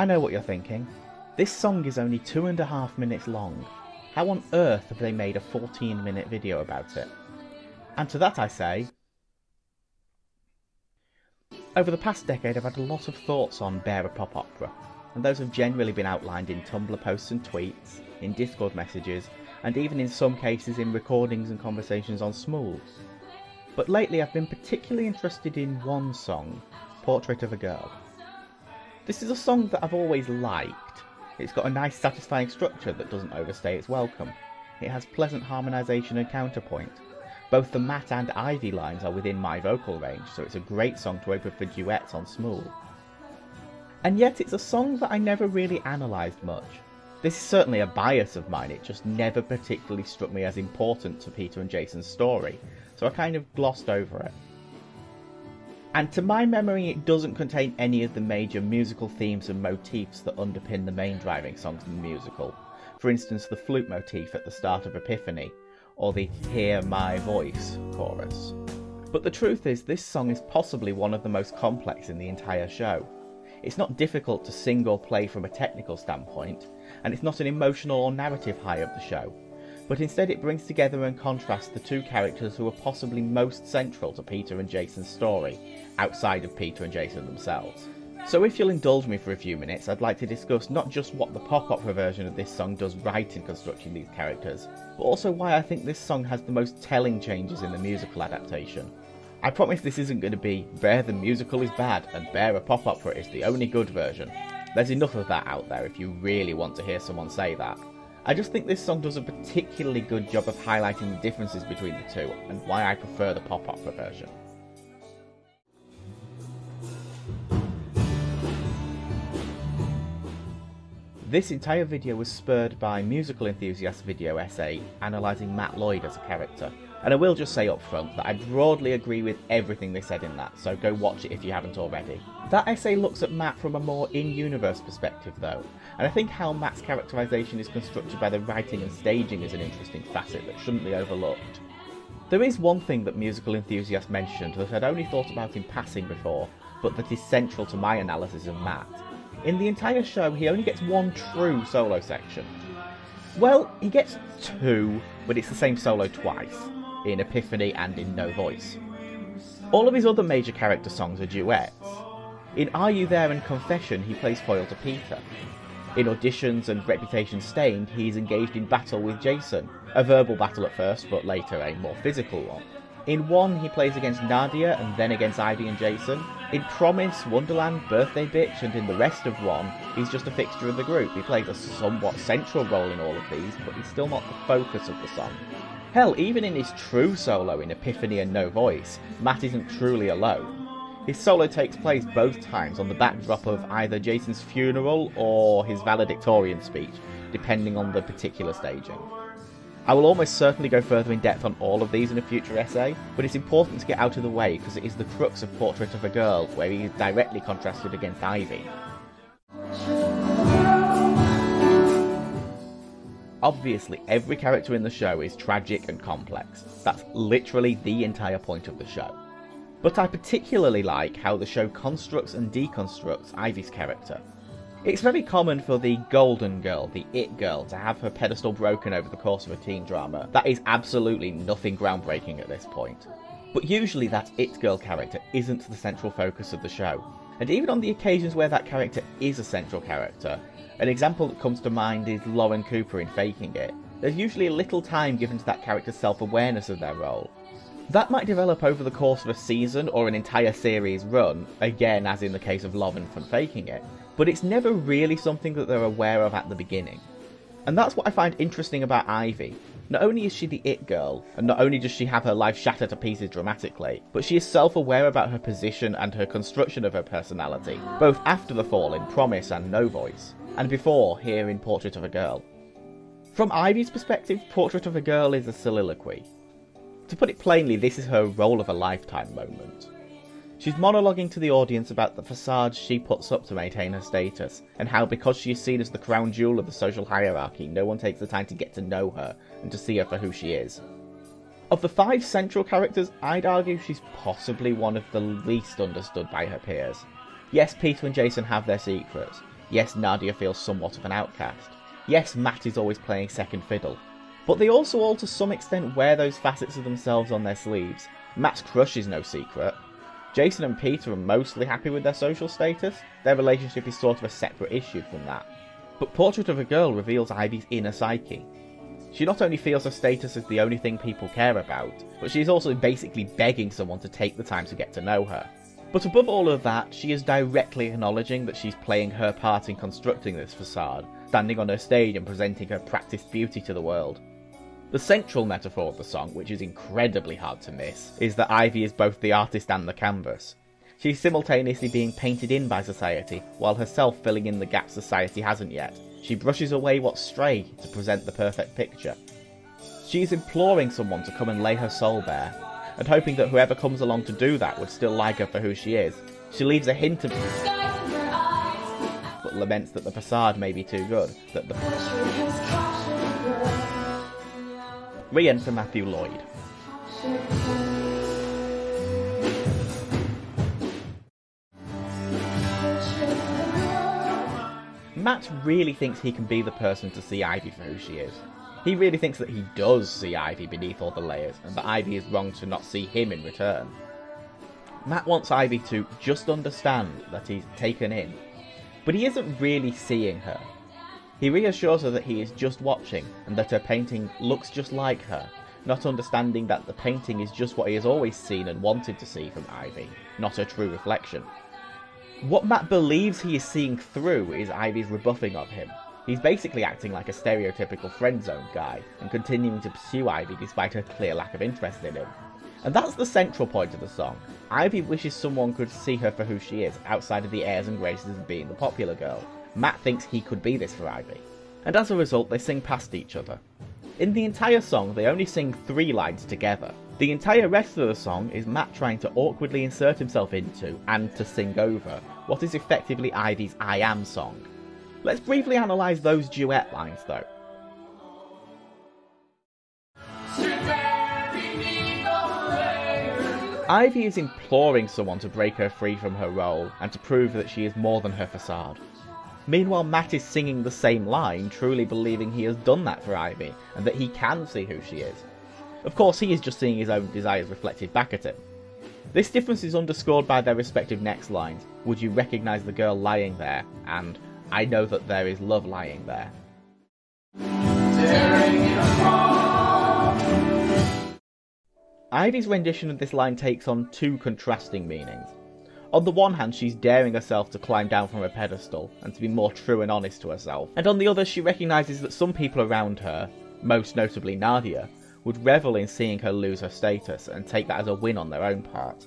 I know what you're thinking. This song is only two and a half minutes long. How on earth have they made a 14 minute video about it? And to that I say, over the past decade I've had a lot of thoughts on Bare a Pop Opera, and those have generally been outlined in Tumblr posts and tweets, in Discord messages, and even in some cases in recordings and conversations on Smules. But lately I've been particularly interested in one song, Portrait of a Girl. This is a song that I've always liked. It's got a nice satisfying structure that doesn't overstay its welcome. It has pleasant harmonisation and counterpoint. Both the Matt and Ivy lines are within my vocal range, so it's a great song to open for duets on Smule. And yet it's a song that I never really analysed much. This is certainly a bias of mine, it just never particularly struck me as important to Peter and Jason's story, so I kind of glossed over it. And to my memory, it doesn't contain any of the major musical themes and motifs that underpin the main driving songs in the musical. For instance, the flute motif at the start of Epiphany, or the Hear My Voice chorus. But the truth is, this song is possibly one of the most complex in the entire show. It's not difficult to sing or play from a technical standpoint, and it's not an emotional or narrative high of the show, but instead it brings together and contrasts the two characters who are possibly most central to Peter and Jason's story, outside of Peter and Jason themselves. So if you'll indulge me for a few minutes, I'd like to discuss not just what the pop opera version of this song does right in constructing these characters, but also why I think this song has the most telling changes in the musical adaptation. I promise this isn't going to be Bare the musical is bad and Bare a pop opera is the only good version. There's enough of that out there if you really want to hear someone say that. I just think this song does a particularly good job of highlighting the differences between the two and why I prefer the pop opera version. This entire video was spurred by musical enthusiast video essay analysing Matt Lloyd as a character, and I will just say up front that I broadly agree with everything they said in that, so go watch it if you haven't already. That essay looks at Matt from a more in-universe perspective though, and I think how Matt's characterisation is constructed by the writing and staging is an interesting facet that shouldn't be overlooked. There is one thing that musical enthusiasts mentioned that I'd only thought about in passing before, but that is central to my analysis of Matt. In the entire show, he only gets one true solo section. Well, he gets two, but it's the same solo twice in Epiphany and in No Voice. All of his other major character songs are duets. In Are You There and Confession, he plays foil to Peter. In Auditions and Reputation Stained, he is engaged in battle with Jason, a verbal battle at first, but later a more physical one. In one, he plays against Nadia and then against Ivy and Jason. In Promise, Wonderland, Birthday Bitch, and in the rest of one, he's just a fixture of the group. He plays a somewhat central role in all of these, but he's still not the focus of the song. Hell, even in his true solo in Epiphany and No Voice, Matt isn't truly alone. His solo takes place both times on the backdrop of either Jason's funeral or his valedictorian speech, depending on the particular staging. I will almost certainly go further in depth on all of these in a future essay, but it's important to get out of the way because it is the crux of Portrait of a Girl, where he is directly contrasted against Ivy. Obviously, every character in the show is tragic and complex. That's literally the entire point of the show. But I particularly like how the show constructs and deconstructs Ivy's character. It's very common for the golden girl, the it girl, to have her pedestal broken over the course of a teen drama. That is absolutely nothing groundbreaking at this point. But usually that it girl character isn't the central focus of the show. And even on the occasions where that character is a central character, an example that comes to mind is Lauren Cooper in Faking It. There's usually a little time given to that character's self-awareness of their role. That might develop over the course of a season or an entire series run, again as in the case of Lauren from Faking It, but it's never really something that they're aware of at the beginning. And that's what I find interesting about Ivy. Not only is she the it girl, and not only does she have her life shattered to pieces dramatically, but she is self-aware about her position and her construction of her personality, both after the fall in Promise and No Voice and before here in Portrait of a Girl. From Ivy's perspective, Portrait of a Girl is a soliloquy. To put it plainly, this is her role of a lifetime moment. She's monologuing to the audience about the facades she puts up to maintain her status, and how because she is seen as the crown jewel of the social hierarchy, no one takes the time to get to know her and to see her for who she is. Of the five central characters, I'd argue she's possibly one of the least understood by her peers. Yes, Peter and Jason have their secrets, Yes, Nadia feels somewhat of an outcast. Yes, Matt is always playing second fiddle. But they also all to some extent wear those facets of themselves on their sleeves. Matt's crush is no secret. Jason and Peter are mostly happy with their social status. Their relationship is sort of a separate issue from that. But Portrait of a Girl reveals Ivy's inner psyche. She not only feels her status is the only thing people care about, but she is also basically begging someone to take the time to get to know her. But above all of that, she is directly acknowledging that she's playing her part in constructing this facade, standing on her stage and presenting her practiced beauty to the world. The central metaphor of the song, which is incredibly hard to miss, is that Ivy is both the artist and the canvas. She's simultaneously being painted in by society, while herself filling in the gaps society hasn't yet. She brushes away what's stray to present the perfect picture. She is imploring someone to come and lay her soul bare, and hoping that whoever comes along to do that would still like her for who she is. She leaves a hint of but laments that the facade may be too good, that the re-enter Matthew Lloyd. Matt really thinks he can be the person to see Ivy for who she is. He really thinks that he does see Ivy beneath all the layers, and that Ivy is wrong to not see him in return. Matt wants Ivy to just understand that he's taken in, but he isn't really seeing her. He reassures her that he is just watching, and that her painting looks just like her, not understanding that the painting is just what he has always seen and wanted to see from Ivy, not her true reflection. What Matt believes he is seeing through is Ivy's rebuffing of him. He's basically acting like a stereotypical friend zone guy and continuing to pursue Ivy despite her clear lack of interest in him. And that's the central point of the song. Ivy wishes someone could see her for who she is, outside of the airs and graces of being the popular girl. Matt thinks he could be this for Ivy. And as a result, they sing past each other. In the entire song, they only sing three lines together. The entire rest of the song is Matt trying to awkwardly insert himself into, and to sing over, what is effectively Ivy's I Am song. Let's briefly analyse those duet lines though. Ivy is imploring someone to break her free from her role and to prove that she is more than her facade. Meanwhile, Matt is singing the same line, truly believing he has done that for Ivy and that he can see who she is. Of course, he is just seeing his own desires reflected back at him. This difference is underscored by their respective next lines Would you recognise the girl lying there? and I know that there is love lying there. Ivy's rendition of this line takes on two contrasting meanings. On the one hand, she's daring herself to climb down from a pedestal and to be more true and honest to herself, and on the other, she recognises that some people around her, most notably Nadia, would revel in seeing her lose her status and take that as a win on their own part.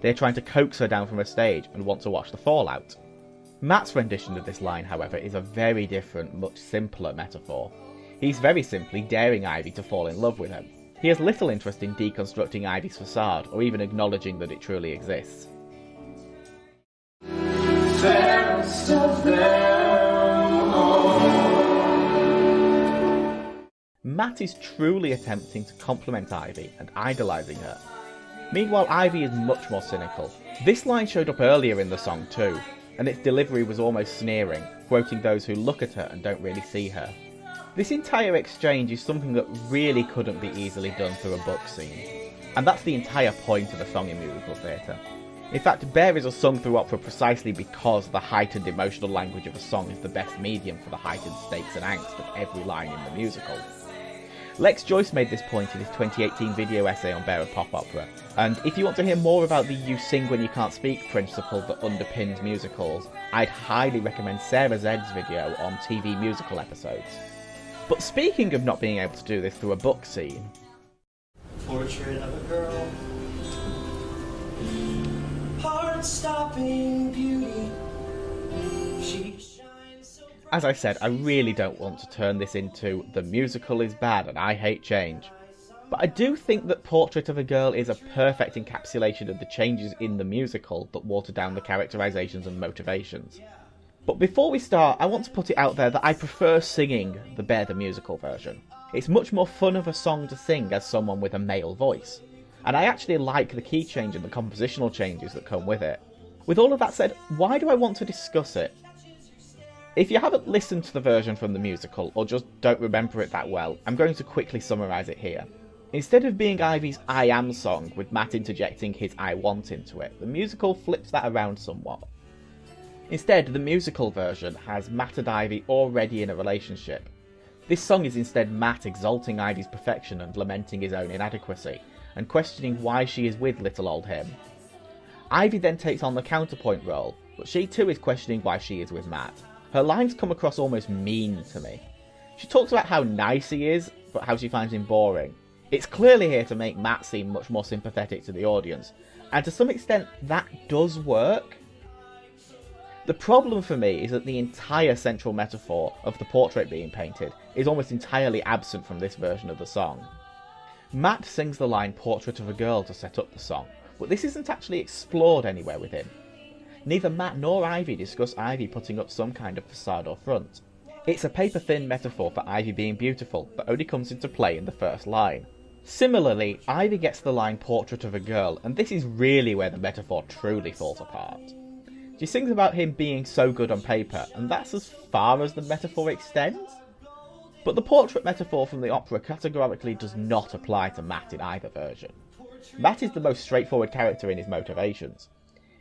They're trying to coax her down from a stage and want to watch the fallout. Matt's rendition of this line, however, is a very different, much simpler metaphor. He's very simply daring Ivy to fall in love with him, he has little interest in deconstructing Ivy's facade, or even acknowledging that it truly exists. Matt is truly attempting to compliment Ivy and idolising her. Meanwhile, Ivy is much more cynical. This line showed up earlier in the song too, and its delivery was almost sneering, quoting those who look at her and don't really see her. This entire exchange is something that really couldn't be easily done through a book scene. And that's the entire point of a song in musical theatre. In fact, Bare is a sung through opera precisely because the heightened emotional language of a song is the best medium for the heightened stakes and angst of every line in the musical. Lex Joyce made this point in his 2018 video essay on Bare of Pop Opera, and if you want to hear more about the You Sing When You Can't Speak principle that underpins musicals, I'd highly recommend Sarah Z's video on TV musical episodes. But speaking of not being able to do this through a book scene... Portrait of a girl Heart-stopping beauty As I said, I really don't want to turn this into the musical is bad and I hate change. But I do think that Portrait of a Girl is a perfect encapsulation of the changes in the musical that water down the characterizations and motivations. But before we start, I want to put it out there that I prefer singing the Bare the Musical version. It's much more fun of a song to sing as someone with a male voice. And I actually like the key change and the compositional changes that come with it. With all of that said, why do I want to discuss it? If you haven't listened to the version from the musical, or just don't remember it that well, I'm going to quickly summarise it here. Instead of being Ivy's I Am song, with Matt interjecting his I Want into it, the musical flips that around somewhat. Instead, the musical version has Matt and Ivy already in a relationship. This song is instead Matt exalting Ivy's perfection and lamenting his own inadequacy, and questioning why she is with little old him. Ivy then takes on the counterpoint role, but she too is questioning why she is with Matt. Her lines come across almost mean to me. She talks about how nice he is, but how she finds him boring. It's clearly here to make Matt seem much more sympathetic to the audience, and to some extent that does work. The problem for me is that the entire central metaphor of the portrait being painted is almost entirely absent from this version of the song. Matt sings the line Portrait of a Girl to set up the song, but this isn't actually explored anywhere with him. Neither Matt nor Ivy discuss Ivy putting up some kind of facade or front. It's a paper thin metaphor for Ivy being beautiful, but only comes into play in the first line. Similarly, Ivy gets the line Portrait of a Girl, and this is really where the metaphor truly falls apart. She sings about him being so good on paper, and that's as far as the metaphor extends. But the portrait metaphor from the opera categorically does not apply to Matt in either version. Matt is the most straightforward character in his motivations.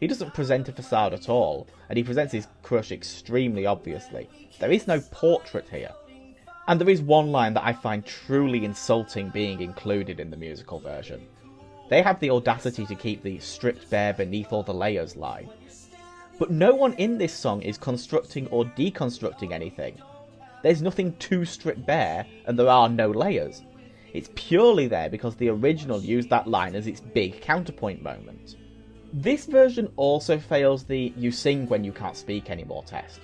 He doesn't present a facade at all, and he presents his crush extremely obviously. There is no portrait here. And there is one line that I find truly insulting being included in the musical version. They have the audacity to keep the stripped bare beneath all the layers line. But no one in this song is constructing or deconstructing anything. There's nothing to strip bare, and there are no layers. It's purely there because the original used that line as its big counterpoint moment. This version also fails the you sing when you can't speak anymore test.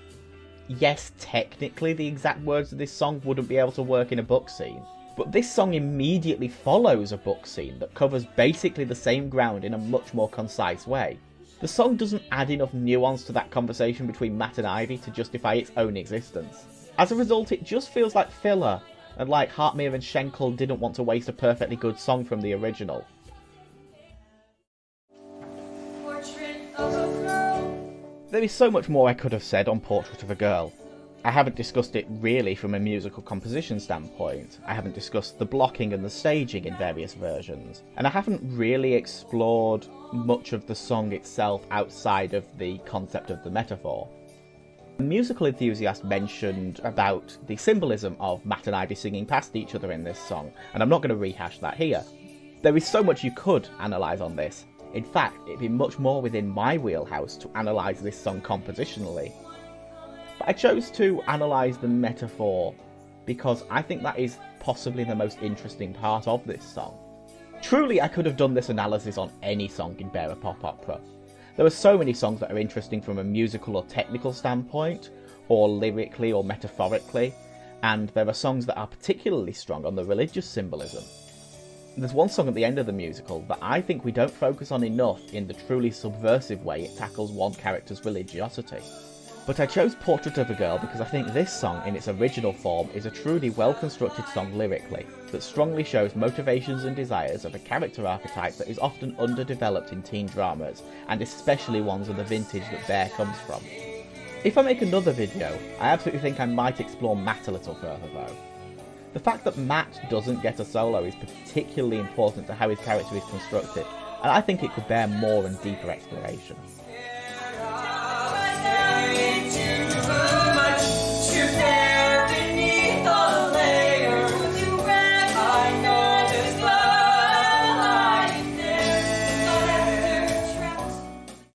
Yes, technically the exact words of this song wouldn't be able to work in a book scene, but this song immediately follows a book scene that covers basically the same ground in a much more concise way. The song doesn't add enough nuance to that conversation between Matt and Ivy to justify its own existence. As a result, it just feels like filler, and like Hartmere and Shankel didn't want to waste a perfectly good song from the original. There is so much more I could have said on Portrait of a Girl. I haven't discussed it really from a musical composition standpoint. I haven't discussed the blocking and the staging in various versions. And I haven't really explored much of the song itself outside of the concept of the metaphor. Musical enthusiast mentioned about the symbolism of Matt and Ivy singing past each other in this song, and I'm not going to rehash that here. There is so much you could analyse on this, in fact, it'd be much more within my wheelhouse to analyse this song compositionally. But I chose to analyse the metaphor because I think that is possibly the most interesting part of this song. Truly, I could have done this analysis on any song in Bare a Pop Opera. There are so many songs that are interesting from a musical or technical standpoint, or lyrically or metaphorically, and there are songs that are particularly strong on the religious symbolism. There's one song at the end of the musical that I think we don't focus on enough in the truly subversive way it tackles one character's religiosity. But I chose Portrait of a Girl because I think this song, in its original form, is a truly well constructed song lyrically, that strongly shows motivations and desires of a character archetype that is often underdeveloped in teen dramas, and especially ones of the vintage that Bare comes from. If I make another video, I absolutely think I might explore Matt a little further though. The fact that Matt doesn't get a solo is particularly important to how his character is constructed, and I think it could bear more and deeper exploration.